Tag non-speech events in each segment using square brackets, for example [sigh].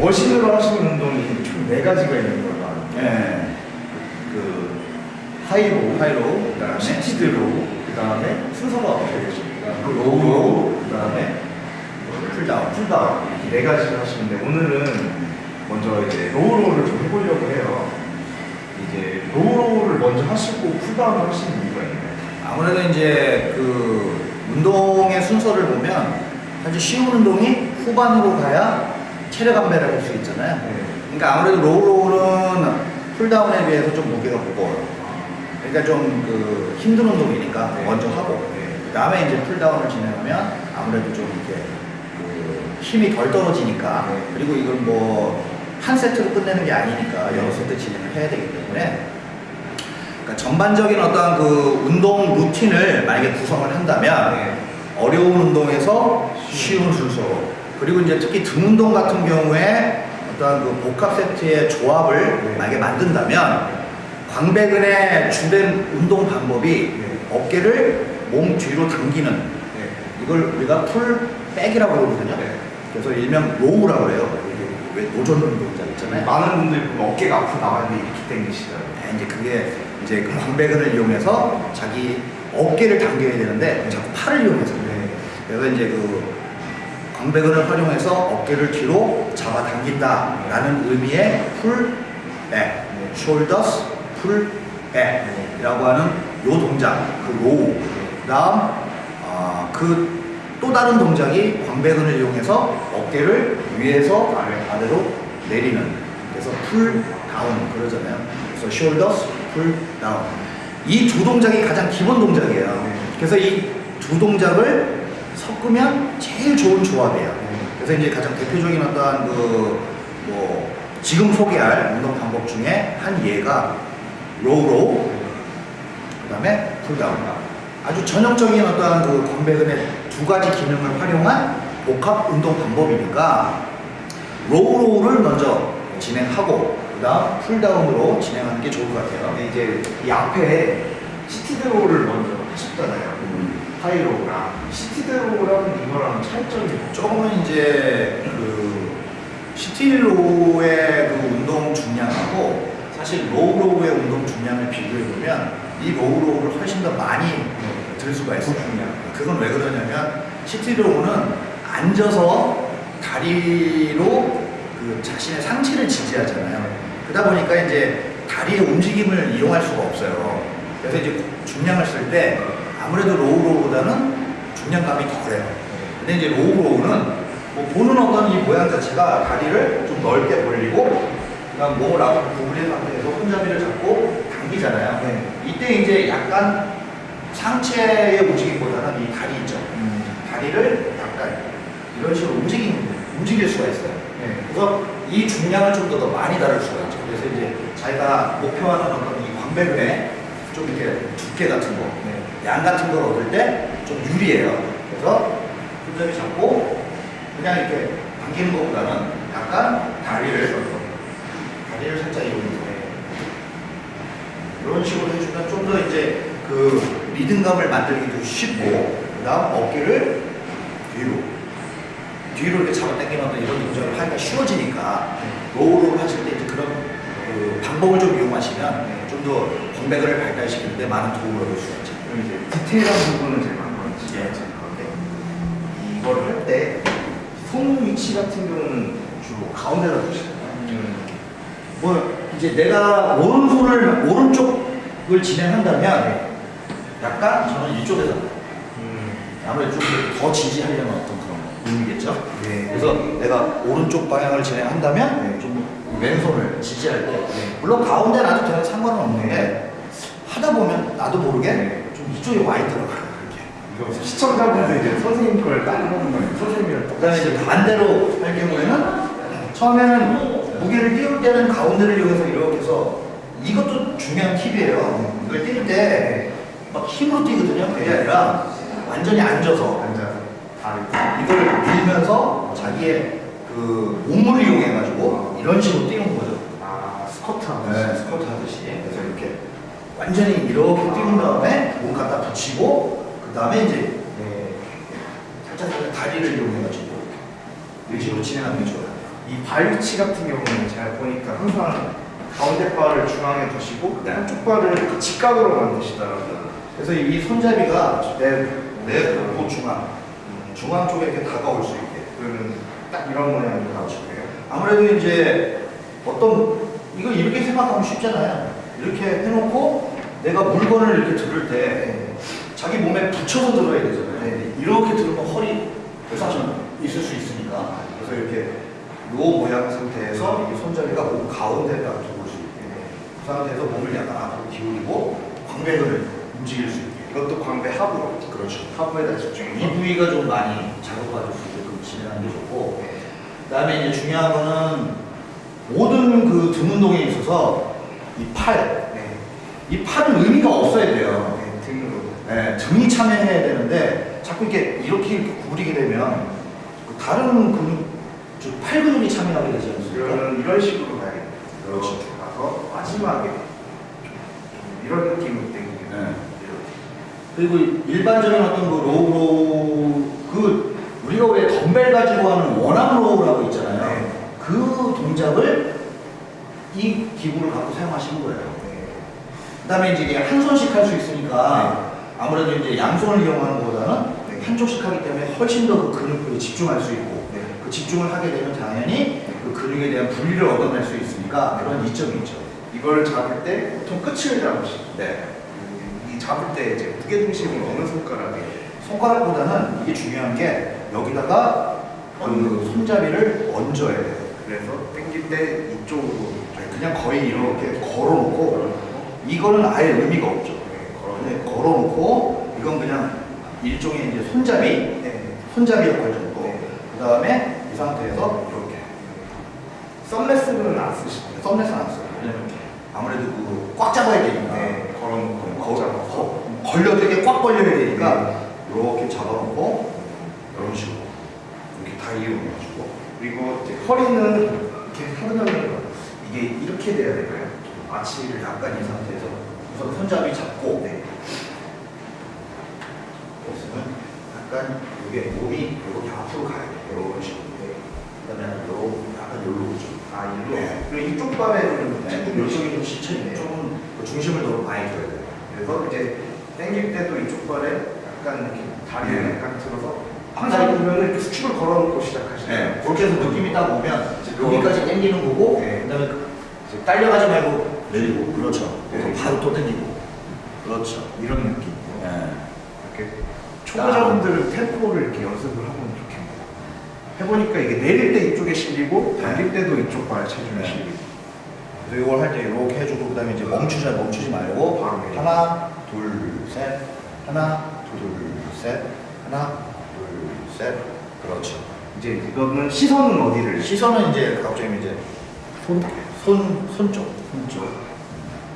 머신으로 하시는 운동이 총 네 가지가 있는 거예요. 예. 그 high row, high row, 그다음에 seated row, 그다음에 순서가 어떻게 되십니까? low, 그다음에 pulldown. pulldown 이렇게 네 가지를 하시는데 오늘은 먼저 이제 low row를 좀 해보려고 해요. 이제 low row를 먼저 하시고 pulldown을 하시는 이유가 있나요? 아무래도 이제 그 운동의 순서를 보면 사실 쉬운 운동이 후반으로 가야 체력 안배를 할 수 있잖아요. 네. 그러니까 아무래도 low row는 pulldown에 비해서 좀 무게가 무거워요. 그러니까 좀 그 힘든 운동이니까 네. 먼저 하고 네. 그 다음에 이제 pulldown을 진행하면 아무래도 좀 이렇게 그 힘이 덜 떨어지니까 네. 그리고 이걸 뭐 한 세트로 끝내는 게 아니니까 여러 세트 진행을 해야 되기 때문에 그러니까 전반적인 어떤 그 운동 루틴을 만약에 구성을 한다면 네. 어려운 운동에서 쉬운 순서로 그리고 이제 특히 등 운동 같은 경우에 어떤 그 복합 세트의 조합을 네. 만약에 만든다면 광배근의 주된 운동 방법이 네. 어깨를 몸 뒤로 당기는 네. 이걸 우리가 pull back이라고 그러거든요. 네. 그래서 일명 row라고. 이게 왜 노전 운동자 있잖아요. 많은 분들이 보면 어깨가 앞으로 나왔는데 이렇게 당기시더라고요. 네, 이제 그게 이제 그 광배근을 이용해서 자기 어깨를 당겨야 되는데 자꾸 팔을 이용해서 네. 그래서 이제 그 광배근을 활용해서 어깨를 뒤로 잡아 당긴다라는 의미의 풀 백, shoulders, 풀 백이라고 하는 요 동작, 그 row. 그다음 아, 그또 다른 동작이 광배근을 이용해서 어깨를 위에서 아래, 아래로 내리는 그래서 pull down 그러잖아요. 그래서 shoulder pull down. 이 두 동작이 가장 기본 동작이에요. 네. 그래서 이 두 동작을 섞으면 제일 좋은 조합이에요. 네. 그래서 이제 가장 대표적인 어떠한 그뭐 지금 소개할 운동 방법 중에 한 예가 low row, 그다음에 pulldown. 아주 전형적인 어떠한 그 광배근의 두 가지 기능을 활용한 복합 운동 방법이니까 low row를 먼저 진행하고 그다음 pulldown으로 진행하는 게 좋을 것 같아요. 근데 이제 이 앞에 seated row를 먼저 하셨잖아요. 하이로우랑 시티드로우랑 이거랑 차이점이? 조금은 이제 그 seated row의 그 운동 중량하고 사실 low row의 운동 중량을 비교해 보면 이 low row를 훨씬 더 많이 들 수가 있어요. 중량. 그건 왜 그러냐면 seated row는 앉아서 다리로 그 자신의 상체를 지지하잖아요. 그러다 보니까 이제 다리의 움직임을 이용할 수가 없어요. 그래서 이제 중량을 쓸 때 아무래도 low row보다는 중량감이 덜해요. 근데 이제 low row는 뭐 보는 어떤 이 모양 자체가 다리를 좀 넓게 벌리고 그다음 몸을 앞으로 구부린 상태에서 손잡이를 잡고 당기잖아요. 네. 이때 이제 약간 상체의 움직임보다는 이 다리 있죠. 다리를 약간 이런 식으로 움직임, 움직일 수가 있어요. 네. 그래서 이 중량을 좀더더 많이 다룰 수가 있죠. 그래서 이제 자기가 목표하는 어떤 이 광배근에 좀 이렇게 두께 같은 거, 네. 양 같은 걸 얻을 때 좀 유리해요. 그래서 손잡이 잡고 그냥 이렇게 당기는 것보다는 약간 다리를 다리를 살짝 이용해서 이런 식으로 해주면 좀 더 이제 그 리듬감을 만들기도 쉽고 그 다음 어깨를 뒤로 뒤로 이렇게 잡아 당기는 어떤 이런 동작을 하기가 쉬워지니까 로우로 하실 때 이제 그런 그 방법을 좀 이용하시면 좀 더 공백을 발달시키는데 많은 도움을 얻을 수가 있죠. 그럼 이제 디테일한 부분은 제가 한번 예. 건데 이걸 할 때 손 위치 같은 경우는 주로 가운데다 두시나요? 뭐 이제 내가 오른손을 오른쪽을 진행한다면 약간 저는 이쪽에서 아무래도 좀 더 지지하려는 어떤 의미겠죠. 네. 그래서 내가 오른쪽 방향을 진행한다면 네. 좀 왼손을 지지할 때 물론 가운데 놔도 되는 상관은 없는데 하다 보면 나도 모르게 네. 좀 이쪽에 와 있더라고요. 시청자분들 이제 선생님 걸 따라하는 거예요. 선생님이랑 그다음에 이제 반대로 할 경우에는 처음에는 무게를 띄울 때는 가운데를 이용해서 이렇게 해서 이것도 중요한 팁이에요. 이걸 띄울 때막 힘으로 뛰거든요. 그게 아니라 완전히 앉아서 앉 이걸 밀면서 자기의 그 몸을 이용해가지고 이런 식으로 뛰는 거죠. 아 스쿼트 하는 네, 스쿼트 하듯이. 그래서 이렇게 완전히 이렇게 띄운 다음에 몸 갖다 붙이고 그 다음에 이제 네. 살짝 살짝 다리를 이용해가지고 이런 식으로 진행하는 게 좋아요. 이 발 위치 같은 경우는 제가 보니까 항상 가운데 발을 중앙에 두시고 네. 한쪽 발을 직각으로 만드시더라고요. 그래서 이 손잡이가 내 내 복부 중앙, 중앙 쪽에 이렇게 다가올 수 있게. 그러면 딱 이런 모양이 나오시고요. 아무래도 이제 어떤 이거 이렇게 생각하면 쉽잖아요. 이렇게 해놓고 내가 물건을 이렇게 들을 때 네. 자기 몸에 붙여서 들어야 되잖아요. 네. 이렇게 들으면 허리 부상이 있을 수 있으니까 그래서 이렇게 노 모양 상태에서 이 손잡이가 몸 가운데다 들어올 수 있게 그 상태에서 몸을 약간 앞으로 기울이고 광배근을 움직일 수 있게 이것도 광배 하부로. 그렇죠. 하부에다 집중해서. 이 부위가 좀 많이 자극받을 수 있게끔 진행하는 게 좋고 네. 그다음에 이제 중요한 거는 모든 그 등 운동에 있어서 이 팔, 네. 이 팔은 의미가 없어야 돼요. 네. 등으로. 네, 등이 참여해야 되는데 자꾸 이렇게 이렇게, 이렇게 구부리게 되면 그 다른 근육, 즉 팔 근육이 참여하게 되지 않습니까? 그러면 이런 식으로 가야겠네요. 그렇죠. 이렇게 가서 마지막에 좀 이런 느낌으로 당기게 네. 그리고 일반적인 어떤 그 row 그 우리가 왜 덤벨 가지고 하는 one arm row라고 있잖아요. 네. 그 동작을 이 기구를 갖고 사용하시는 거예요. 네. 그다음에 이제 이게 한 손씩 할 수 있으니까 아무래도 이제 양손을 이용하는 것보다는 네. 한쪽씩 하기 때문에 훨씬 더 그 근육에 집중할 수 있고 네. 그 집중을 하게 되면 당연히 그 근육에 대한 분리를 얻어낼 수 있으니까 그런 이점이 있죠. 이걸 잡을 때 보통 끝을 잡으시죠. 네. 이 잡을 때 이제 무게 중심을 어느 손가락에 손가락보다는 이게 중요한 게 여기다가 그 손잡이를 얹어야 돼요. 그래서 당길 때 이쪽으로 그냥 거의 이렇게 걸어놓고 이거는 아예 의미가 없죠. 네, 걸어. 걸어놓고 이건 그냥 일종의 이제 손잡이, 네. 손잡이 역할 정도. 네. 그 다음에 이 상태에서 이렇게 썸레스는 안 쓰시나요? 썸네스 안 써요. 왜냐면 아무래도 그 꽉 잡아야 되니까. 네, 걸어놓고 거, 잡아서 거, 걸려 되게 꽉 걸려야 되니까 이렇게 잡아놓고 이런 식으로 이렇게 다 이용해가지고 그리고 이제 허리는 이렇게 하면 이게 이렇게 돼야 될까요? 아치를 약간 이 상태에서 우선 손잡이 잡고 네. 있으면 약간 이게 몸이 이렇게 앞으로 가야 돼요. 이런 식으로. 그다음에 요 약간 요로 좀. 아, 일로. 네. 그리고 이쪽 발에 좀 네, 요쪽이 좀 지쳐 있네. 조금 그 중심을 더 많이 줘야 돼요. 그래서 이제 당길 때도 이쪽 발에 약간 이렇게 다리를 네. 약간 들어서 항상 보면 이렇게 수축을 걸어놓고 시작하시나요? 네, 그렇게 해서 느낌이 딱 오면 여기까지 당기는 거고, 네. 그다음에 그- 이제 딸려가지 말고 내리고, 그렇죠. 네. 바로 또 당기고, 그렇죠. 이런 느낌. 네. 이렇게 초보자분들은 템포를 이렇게 연습을 하면 좋겠네요. 해보니까 이게 내릴 때 이쪽에 실리고 당길 때도 이쪽 발 체중이 네. 실리고. 그래서 이걸 할 때 이렇게 해주고, 그 다음에 이제 멈추지 멈추지 말고 바로. 하나, 둘, 셋, 하나, 둘, 셋, 하나, 둘, 셋, 그렇죠. 이제 이거는 시선은 어디를? 시선은 이제 갑자기 이제 손, 손, 손 쪽, 손 쪽.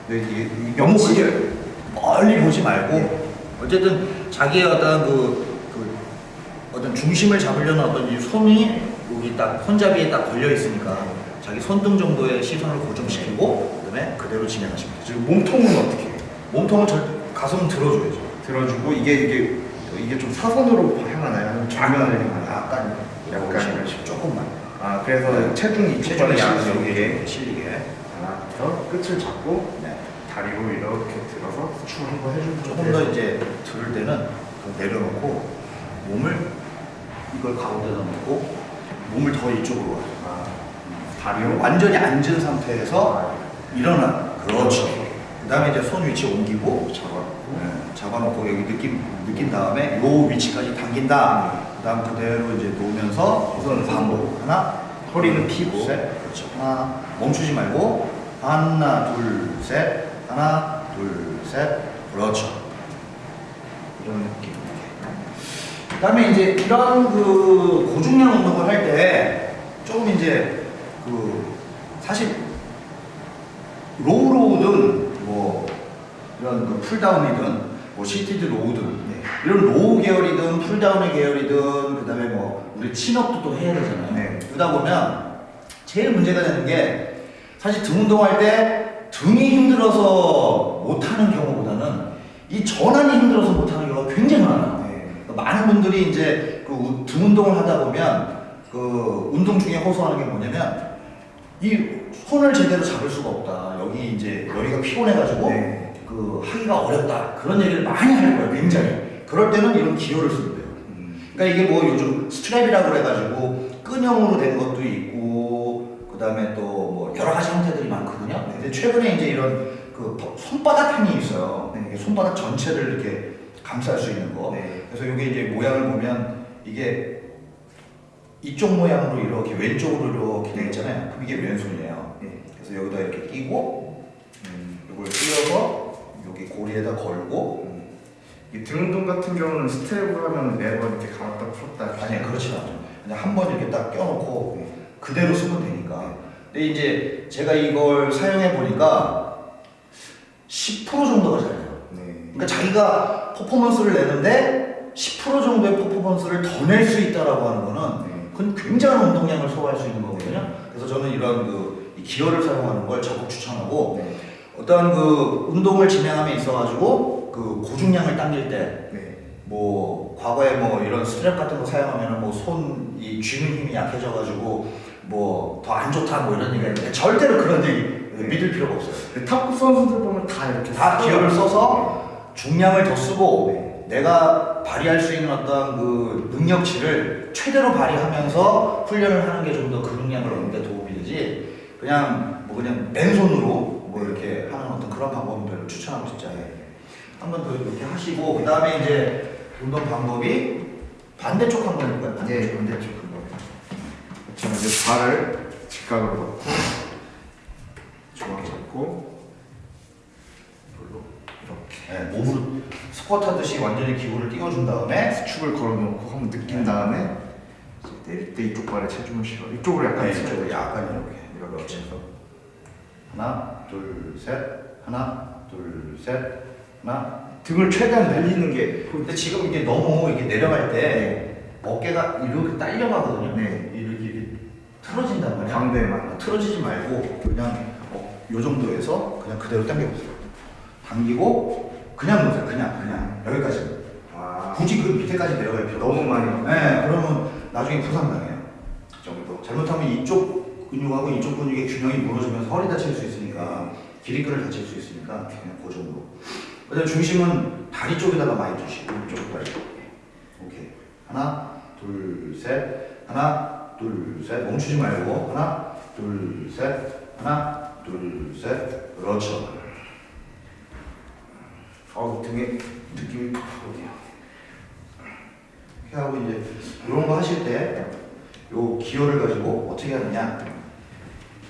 네, 이게 크게 멀리 보지 말고 어쨌든 자기의 어떤 그, 그 어떤 중심을 잡으려는 어떤 이 손이 여기 딱 손잡이에 딱 걸려 있으니까 자기 손등 정도의 시선을 고정시키고 그다음에 그대로 진행하시면 되죠. 지금 몸통은 어떻게 해요? 몸통은 절 가슴 들어줘야죠. 들어주고 이게 이게 이게 좀 사선으로 향하나요? 아니면 좌면을 향하나요? 약간 약간. 조금만 아 그래서 체중이 이쪽 체중이 실리게 이렇게 실리게. 하나 더 끝을 잡고 네. 다리로 이렇게 들어서 수축을 한번 해주면 조금 더 이제 들을 때는 그 내려놓고 몸을 이걸 가운데다 놓고 몸을 더 이쪽으로 와요. 아, 다리로 완전히 앉은 상태에서 일어나. 그렇죠. 그 다음에 이제 손 위치 옮기고 잡아놓고 네, 잡아놓고 여기 느낌, 느낀 다음에 요 위치까지 당긴다. 그 다음 그대로 이제 놓으면서 우선 반복. 하나, 허리는 둘, 피고. 셋. 그렇죠. 하나, 멈추지 말고. 하나, 둘, 셋. 하나, 둘, 셋. 그렇죠. 이런 느낌. 그 다음에 이제 이런 그 고중량 운동을 할 때 조금 이제 그 사실 low row든 뭐 이런 그 pulldown이든 뭐 seated row든 네. 이런 row 계열이든 pulldown의 계열이든 그 다음에 뭐 우리 chin-up도 또 해야 되잖아요. 네. 그러다 보면 제일 문제가 되는 게 사실 등 운동할 때 등이 힘들어서 못하는 경우보다는 이 전완이 힘들어서 못하는 경우가 굉장히 많아요. 네. 많은 분들이 이제 그 등 운동을 하다 보면 그 운동 중에 호소하는 게 뭐냐면 이 손을 제대로 잡을 수가 없다. 여기 이제 여기가 피곤해가지고 네. 그 하기가 어렵다. 그런 얘기를 많이 하는 거예요. 굉장히. 그럴 때는 이런 기구를 쓰는데요. 음. 그러니까 이게 뭐 요즘 strap이라고 그래가지고 끈형으로 된 것도 있고 그 다음에 또 뭐 여러 가지 형태들이 많거든요. 근데 최근에 이제 이런 그 손바닥형이 있어요. 네. 손바닥 전체를 이렇게 감쌀 수 있는 거. 네. 그래서 이게 이제 모양을 보면 이게 이쪽 모양으로 이렇게 왼쪽으로 이렇게 되어 있잖아요. 그럼 이게 왼손이에요. 네. 그래서 여기다 이렇게 끼고 음. 이걸 끼워서 여기 고리에다 걸고 이 등운동 같은 경우는 스텝을 하면 매번 이렇게 감았다 풀었다 아니 그렇지 않아요. 그냥 한 번 이렇게 딱 껴놓고 네. 그대로 쓰면 되니까. 근데 이제 제가 이걸 사용해 보니까 10% 정도가 잘해요. 네. 그러니까 자기가 퍼포먼스를 내는데 10% 정도의 퍼포먼스를 더 낼 수 있다라고 하는 거는 네. 그건 굉장한 운동량을 소화할 수 있는 거거든요. 그래서 저는 이런 그이 기어를 사용하는 걸 적극 추천하고 네. 어떠한 그 운동을 진행함에 있어가지고 그 고중량을 당길 때 네. 뭐 과거에 뭐 이런 스트랩 같은 거 사용하면 뭐손 이 쥐는 힘이 약해져가지고 뭐 더 안 좋다 뭐 이런 얘기가 있는데 절대로 그런 얘기 네. 믿을 필요가 없어요. 탑급 선수들 보면 다 이렇게 다. 기어를 써서 중량을 더 쓰고 네. 내가 발휘할 수 있는 어떤 그 능력치를 최대로 발휘하면서 훈련을 하는 게 좀 더 근육량을 얻는 데 도움이 되지 그냥 뭐 그냥 맨손으로 뭐 이렇게 하는 어떤 그런 방법은 별로 추천하고 싶지 않아요. 한 번 더 이렇게 하시고 그 다음에 이제 운동 방법이 반대쪽 한번 해볼까요? 네, 반대쪽 한번. 자, 이제 발을 직각으로 놓고 정확히 잡고 네, 몸으로 스쿼트 하듯이 완전히 기구를 띄워준 다음에 수축을 걸어놓고 한번 느낀 다음에 내릴 때 이쪽 발에 체중을 실어. 이쪽으로 약간 네. 이쪽으로 약간 이렇게 이렇게. 해서. 하나 둘셋. 하나 둘셋. 하나. 등을 최대한 늘리는 게. 근데 지금 이게 너무 이게 내려갈 때 어깨가 이렇게 딸려가거든요. 네. 이렇게, 이렇게 틀어진단 말이야. 광대만 틀어지지 말고 그냥 어, 요 정도에서 그냥 그대로 당겨보세요. 당기고 그냥 놓으세요 그냥 그냥. 여기까지. 아, 굳이 그 밑에까지 내려갈 필요 너무 많이 네 그러면 나중에 부상당해요. 그 정도. 잘못하면 이쪽 근육하고 이쪽 근육의 균형이 무너지면서 허리 다칠 수 있으니까 기립근을 다칠 수 있으니까 그냥 그 정도. 그다음 중심은 다리 쪽에다가 많이 두시고 이쪽 다리 오케이. 하나 둘 셋. 하나 둘 셋. 멈추지 말고. 하나 둘 셋. 하나 둘 셋. 그렇죠 어 등에 느낌이 팍 오네요. 이렇게 하고 이제 이런 거 하실 때 요 기어를 가지고 어떻게 하느냐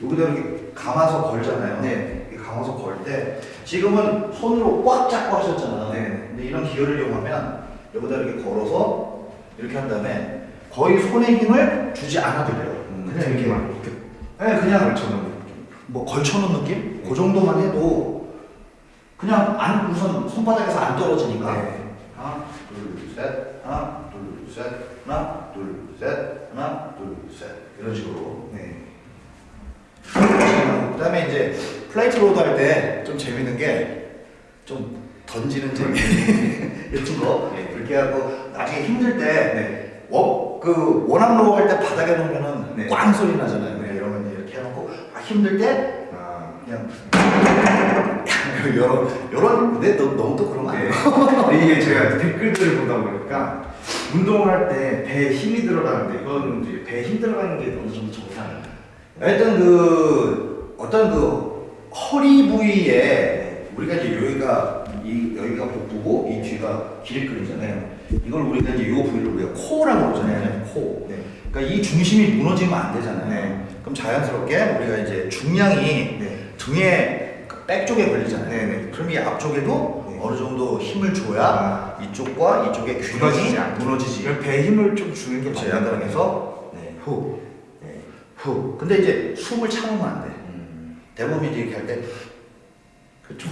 여기다 이렇게 감아서 걸잖아요 네. 감아서 걸 때 지금은 손으로 꽉 잡고 하셨잖아 네. 근데 이런 기어를 이용하면 여기다 이렇게 걸어서 이렇게 한 다음에 거의 손에 힘을 주지 않아도 돼요 음, 그냥 이렇게 등에만 이렇게 네, 그냥 걸쳐놓은 느낌. 뭐 걸쳐놓은 느낌? 그 정도만 해도 그냥 안 우선 손바닥에서 안 떨어지니까 네. 하나 둘 셋 하나 둘 셋 하나 둘 셋 하나 둘 셋 이런 식으로 네. 그 다음에 이제 plate load 할 때 좀 재밌는 게 좀 던지는 재미 [laughs] 이런 거 네. 이렇게 하고 나중에 힘들 때 네. 워, 그 one arm row 할때 바닥에 놓으면은 네. 꽝 소리 나잖아요 네. 이러면 이렇게 해놓고 아, 힘들 때 아, 그냥 [laughs] 여러 여러 근데 너, 너무 또 그런 거 네. 아니야? 근데 이게 제가 댓글들을 보다 보니까 운동을 할 때 배에 힘이 들어가는데 이거는 이제 배에 힘 들어가는 게 어느 정도 정상이에요. 일단 그 어떤 그 허리 부위에 우리가 이제 여기가 이 여기가 복부고 이 뒤가 기립근이잖아요. 이걸 우리가 이제 이 부위를 우리가 코라고 그러잖아요. 코. 네. 그러니까 이 중심이 무너지면 안 되잖아요. 네. 그럼 자연스럽게 우리가 이제 중량이 네. 등에 그 백 쪽에 걸리잖아요. 네, 네. 그럼 이 앞쪽에도 네. 어느 정도 힘을 줘야 아. 이쪽과 이쪽의 균형이 무너지지. 그럼 배에 힘을 좀 주는 게 그렇죠. 맞는 약간. 해서 네. 후, 네. 후. 근데 이제 숨을 참으면 안 돼. 음. 대부분 이렇게 할 때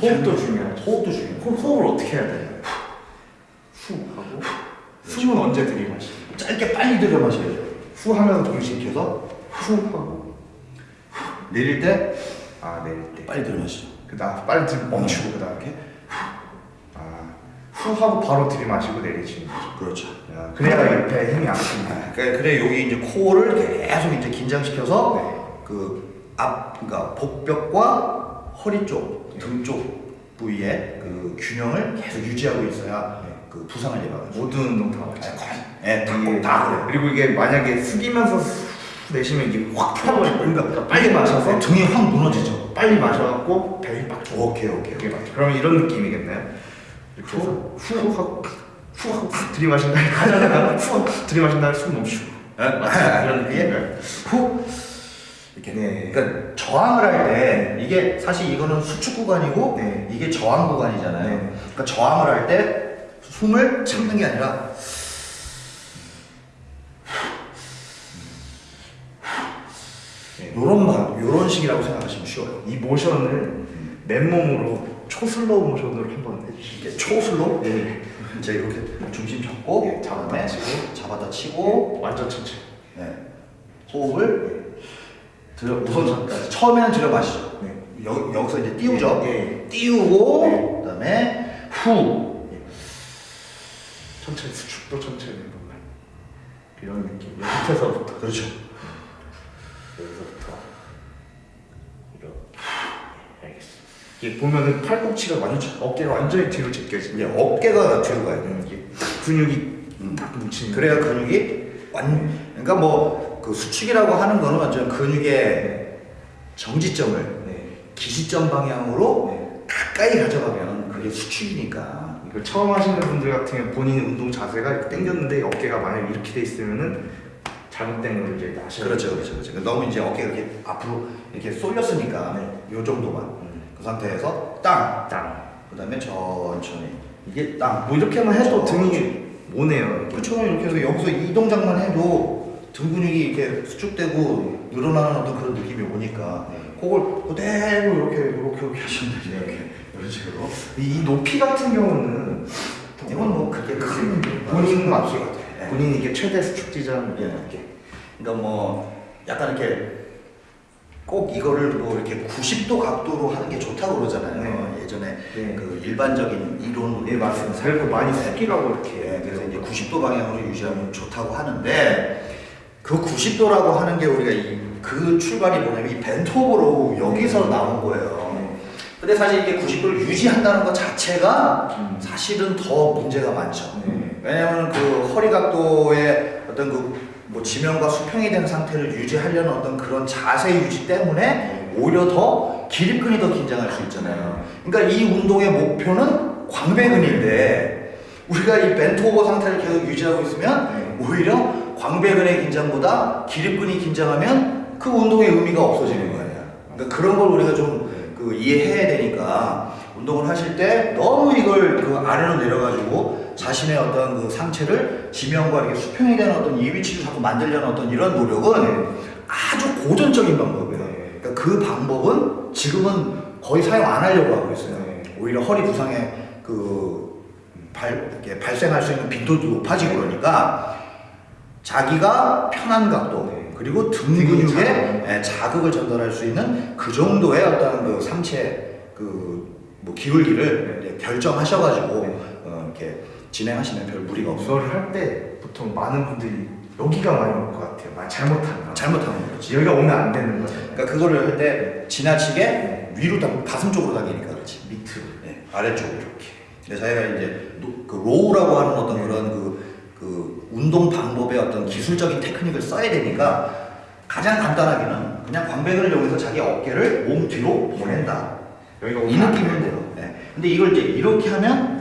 호흡도 중요하죠. 호흡도 중요해요. 호흡, 호흡을 어떻게 해야 돼요? 후 하고 숨은 언제 들이마시고 짧게 빨리 들여 마셔야죠. 후 하면서 이렇게 해서 후 하고 내릴 때 아 내릴 때 빨리 들여 마시죠. 그 다음 빨리 들 멈추고 그 다음 이렇게 아후 하고 바로 들이마시고 내리시는 거죠. 그렇죠. 네. 아, 그래야 옆에 힘이 안 씁니다. 아, 그래, 그래 여기 이제 코어를 계속 이제 긴장시켜서 네. 그앞 그러니까 복벽과 허리 쪽, 등 쪽 부위에 그 균형을 계속 유지하고 있어야 네. 그 부상을 예방하죠. 모든 운동 다 맞죠. 예, 다, 다 그래. 그리고 이게 만약에 숙이면서 수- 내쉬면 이게 확 펴버릴 거예요. 그러니까 빨리 마셔서 등이 확 무너지죠. 빨리 마셔갖고 배에 빡 줘. 오케이 오케이 오케이. 그러면 이런 느낌이겠나요? 이렇게 해서 후 하고 후 하고 들이마신 다음에 가자다가 후 하고 들이마신 다음에 숨 멈추고 이런 느낌인가요? 후 이렇게. 네. 그러니까 저항을 할 때 이게 사실 이거는 수축 구간이고 네. 이게 저항 구간이잖아요. 네. 그러니까 저항을 할 때 숨을 참는 게 아니라 요런 방, 요런 식이라고 생각하시면 쉬워요. 이 모션을 맨몸으로 초슬로우 모션으로 한번 해주시죠. 이게 초슬로 네. 이제 이렇게 중심 잡고 네, 잡았다 치고. 잡았다 치고 완전 천천히. 네. 호흡을 들여 우선 저- 처음에는 들여 마시죠. 네. 여, 여기서 이제 띄우죠. 네. 띄우고 그다음에 후 천천히 수축도 천천히 이런 느낌. 밑에서부터 그렇죠. 여기서부터 이렇게. 네, 알겠습니다. 이게 보면은 팔꿈치가 완전 어깨가 완전히 뒤로 제껴지죠. 이제 어깨가 뒤로 가야. 음, 이게 근육이 음. 딱 뭉치는. 그래야 근육이 완 그러니까 뭐 그 수축이라고 하는 거는 완전 근육의 정지점을 네. 기시점 방향으로 네. 가까이 가져가면 그게 수축이니까. 이걸 처음 하시는 분들 같은 경우 본인 운동 자세가 당겼는데 어깨가 만약 이렇게 돼 있으면은 잘못된 걸 이제 아셔야 그렇죠. 그렇죠, 그렇죠. 너무 이제 어깨가 이렇게 앞으로 이렇게 쏠렸으니까 네. 요 정도만 음. 그 상태에서 땅, 땅. 그 다음에 천천히 이게 땅. 뭐 이렇게만 해도 등이 오네요. 이렇게. 그렇죠. 이렇게 해서 여기서 이 동작만 해도 등 근육이 이렇게 수축되고 늘어나는 어떤 그런 느낌이 오니까 네. 그걸 그대로 이렇게 이렇게 이렇게 하시면 돼요. 이렇게 이런 식으로. 이, 이 높이 같은 경우는 이건 뭐 그게 큰 본인 맞 맞죠. 네. 본인이 이게 최대 수축 지점 예. 이렇게. 그러니까 뭐 약간 이렇게 꼭 이거를 뭐 이렇게 90도 각도로 하는 게 좋다고 그러잖아요. 네. 예전에 네. 그 일반적인 이론으로 예 맞습니다. 살고 많이 숙이라고 이렇게. 예, 그래서 이제 90도 방향으로 유지하면 좋다고 하는데 그 90도라고 하는 게 우리가 이 그 출발이 뭐냐면 이 벤토브로 여기서 나온 거예요. 네. 근데 사실 이게 90도를 유지한다는 것 자체가 음. 사실은 더 문제가 많죠. 네. 왜냐하면 그 허리 각도의 어떤 그 뭐 지면과 수평이 된 상태를 유지하려는 어떤 그런 자세 유지 때문에 오히려 더 기립근이 더 긴장할 수 있잖아요. 그러니까 이 운동의 목표는 광배근인데 우리가 이 벤토 오버 상태를 계속 유지하고 있으면 네. 오히려 광배근의 긴장보다 기립근이 긴장하면 그 운동의 의미가 없어지는 거예요. 그러니까 그런 걸 우리가 좀 그 이해해야 되니까 운동을 하실 때 너무 이걸 그 아래로 내려가지고 자신의 어떤 그 상체를 지면과 이렇게 수평이 되는 어떤 이 위치를 자꾸 만들려는 어떤 이런 노력은 아주 고전적인 방법이에요. 네. 그러니까 그 방법은 지금은 거의 사용 안 하려고 하고 있어요. 네. 오히려 허리 부상에 그 발, 이렇게 발생할 수 있는 빈도도 높아지고 그러니까 자기가 편한 각도 네. 그리고 등 근육에 자극. 예, 자극을 전달할 수 있는 그 정도의 어떤 그 상체 그 뭐 기울기를 결정하셔가지고 네. 어, 이렇게 진행하시면 별 무리가 없어요. 이걸 할때 보통 많은 분들이 여기가 많이 올 것 같아요. 많이 잘못한다. 잘못하는 거지. 여기가 오면 안 되는 거예요. 그러니까 그거를 할 때 지나치게 위로 당 가슴 쪽으로 당기니까 그렇지. 밑으로. 네, 아래쪽으로 이렇게. 근데 저희가 이제 노- 그 row라고 하는 어떤 그런 그, 그 운동 방법의 어떤 기술적인 테크닉을 써야 되니까 가장 간단하게는 그냥 광배근을 이용해서 자기 어깨를 몸 뒤로 보낸다. 여기가 이. 돼요. 네. 근데 이걸 이제 이렇게 하면.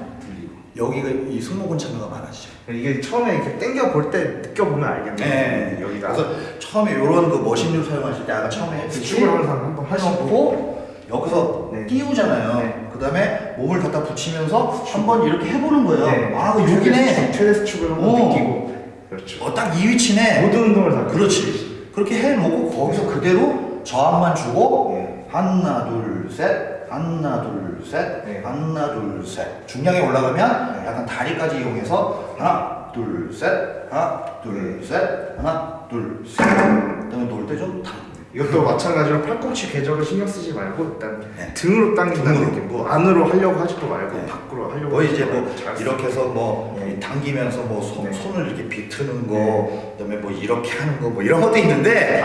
여기가 이 승모근 참여가 많아지죠. 이게 처음에 이렇게 당겨 볼 때 느껴보면 알겠네요. 네. 여기가 그래서 처음에 이런 그 machine류 사용하실 때 아까 처음에 했듯이 수축을 항상 한번 하시고 여기서 네. 띄우잖아요. 네. 그 다음에 몸을 갖다 붙이면서 한번 이렇게 해보는 거예요. 네. 아, 그 여기네. 최대 수축을 한번 어. 느끼고. 그렇죠. 어, 딱 이 위치네. 모든 운동을 다 그렇지. 그렇게 해놓고 거기서 그대로 저항만 주고 네. 하나 둘 셋, 하나 둘 셋, 네. 하나 둘 셋. 중량이 올라가면 네. 약간 다리까지 이용해서 하나 둘 셋, 하나 둘 셋, 하나 둘 셋. 그다음에 놓을 때좀 당. 이것도 마찬가지로 팔꿈치 궤적을 신경 쓰지 말고 일단 네. 등으로 당긴다는 등으로. 느낌. 뭐 안으로 하려고 하지도 말고 네. 밖으로 하려고 뭐 이제 뭐 이렇게 해서 뭐 네. 당기면서 뭐 손, 네. 손을 이렇게 비트는 거, 네. 그다음에 뭐 이렇게 하는 거 뭐 이런 것도 있는데,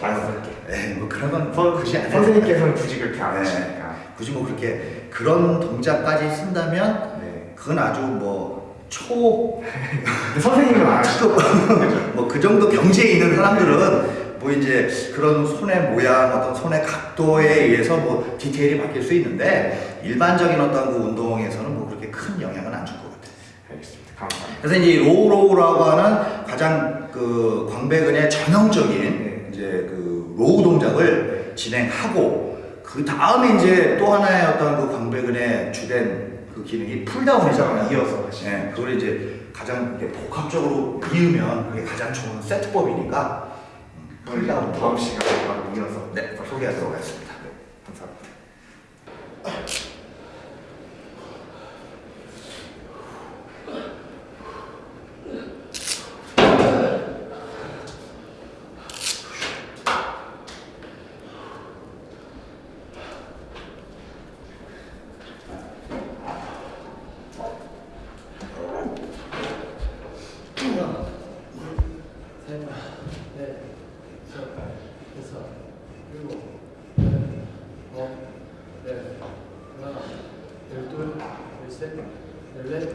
자연스럽게. 에 뭐 그런 건 선, 굳이 안 해도 선생님께서는 굳이 그렇게 안 네. 하시니까. 굳이 뭐 그렇게 그런 동작까지 쓴다면 네. 그건 아주 뭐초 근데 선생님은 안 하시죠. [laughs] 뭐그 정도 경지에 있는 사람들은 뭐 이제 그런 손의 모양, 어떤 손의 각도에 의해서 뭐 디테일이 바뀔 수 있는데 일반적인 어떤 그 운동에서는 뭐 그렇게 큰 영향은 안 줄 것 같아요. 알겠습니다. 감사합니다. 그래서 이제 low row라고 하는 가장 그 광배근의 전형적인 네. 이제 그 row 동작을 진행하고 그 다음에 이제 또 하나의 어떤 그 광배근의 주된 그 기능이 pulldown이잖아요. 이어서 하시죠. 네, 그걸 이제 가장 복합적으로 이으면 그게 가장 좋은 세트법이니까 음, pulldown 다음 시간에 바로 이어서 네, 소개하도록 하겠습니다. 하나, 둘, 셋, 넷, 다섯, 여섯, 일곱, 여덟, 아홉, 열, 하나, 열